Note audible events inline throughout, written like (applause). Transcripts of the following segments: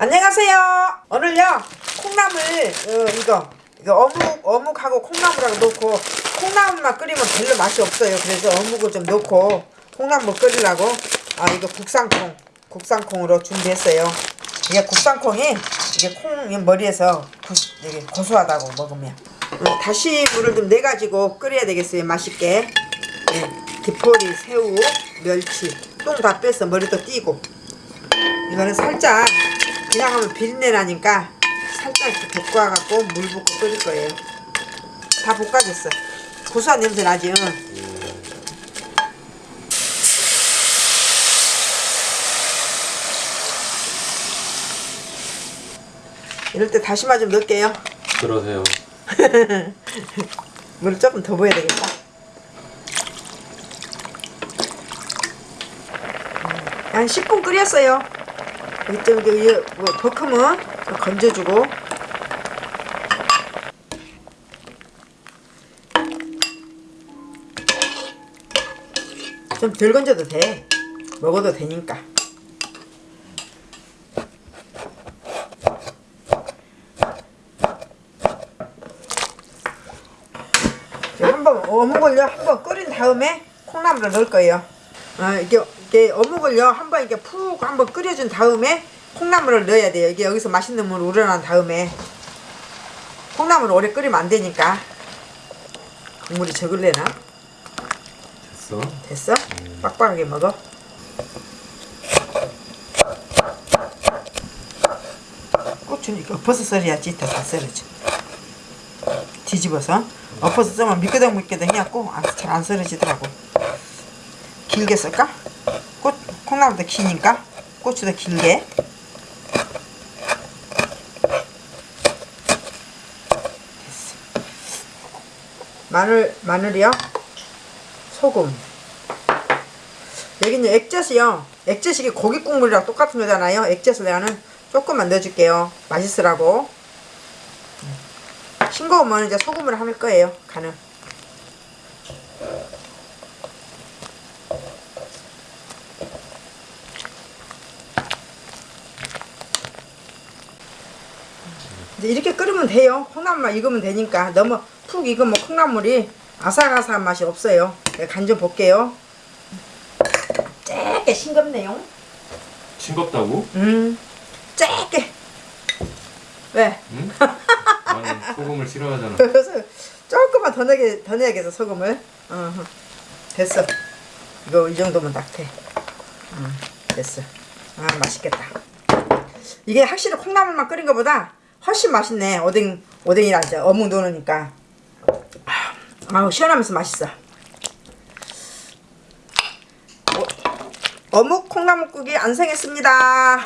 안녕하세요. 오늘요 콩나물 어, 이거 이거 어묵 어묵하고 콩나물하고 넣고 콩나물만 끓이면 별로 맛이 없어요. 그래서 어묵을 좀 넣고 콩나물 끓이려고 아 이거 국산콩 국산콩으로 준비했어요. 이게 국산콩이 이게 콩 머리에서 구, 이게 고소하다고 먹으면 어, 다시 물을 좀 내 가지고 끓여야 되겠어요. 맛있게 예, 기포리 새우 멸치 똥 다 빼서 머리도 띄고 이거는 살짝 그냥 하면 비린내 나니까 살짝 이렇게 볶아갖고 물 붓고 끓일 거예요. 다 볶아졌어. 고소한 냄새 나지? 응. 이럴 때 다시마 좀 넣을게요. 그러세요. (laughs) 물 조금 더 부어야 되겠다. 한 10분 끓였어요. 이때 여기 뭐 버크면 건져주고 좀 덜 건져도 돼. 먹어도 되니까. 한번 어묵을요 한번 끓인 다음에 콩나물을 넣을 거예요. 아 이게 이게 어묵을요 한번 이게 푹 한번 끓여준 다음에 콩나물을 넣어야 돼요. 이게 여기서 맛있는 물 우러난 다음에 콩나물 오래 끓이면 안 되니까 국물이 적을래나? 됐어? 됐어? 빡빡하게 먹어. 이거 엎어서 썰어야지 더잘 썰어져. 뒤집어서 엎어서 썰면 미끄덩 미끄덩 해갖고 잘 안 썰어지더라고. 길게 썰까? 꽃, 콩나물도 기니까 고추도 길게. 됐어. 마늘 마늘이요. 소금. 여기는 액젓이요. 액젓이 고기 국물이랑 똑같은 거잖아요. 액젓을 내가는 조금만 넣어줄게요. 맛있으라고. 싱거우면 이제 소금을 할 거예요. 간을. 이제 이렇게 끓으면 돼요. 콩나물만 익으면 되니까 너무 푹 익으면 콩나물이 아삭아삭한 맛이 없어요. 간 좀 볼게요. 쬐게 싱겁네요. 싱겁다고? 음, 쬐게. 왜? 응? (laughs) 나는 소금을 싫어하잖아. (laughs) 그래서 조금만 더 넣게 더 넣어야겠어 소금을. 어, 됐어. 이거 이 정도면 딱 돼. 음, 됐어. 아 맛있겠다. 이게 확실히 콩나물만 끓인 것보다 훨씬 맛있네. 오뎅 오뎅이라 이제 어묵 넣으니까. 아우 시원하면서 맛있어. 어, 어묵 콩나물국이 완성했습니다.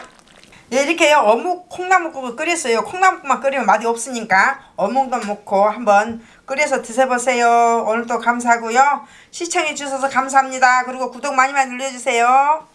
예, 이렇게요 어묵 콩나물국을 끓였어요. 콩나물국만 끓이면 맛이 없으니까 어묵도 넣고 한번 끓여서 드셔보세요. 오늘도 감사하고요. 시청해 주셔서 감사합니다. 그리고 구독 많이 많이 눌러주세요.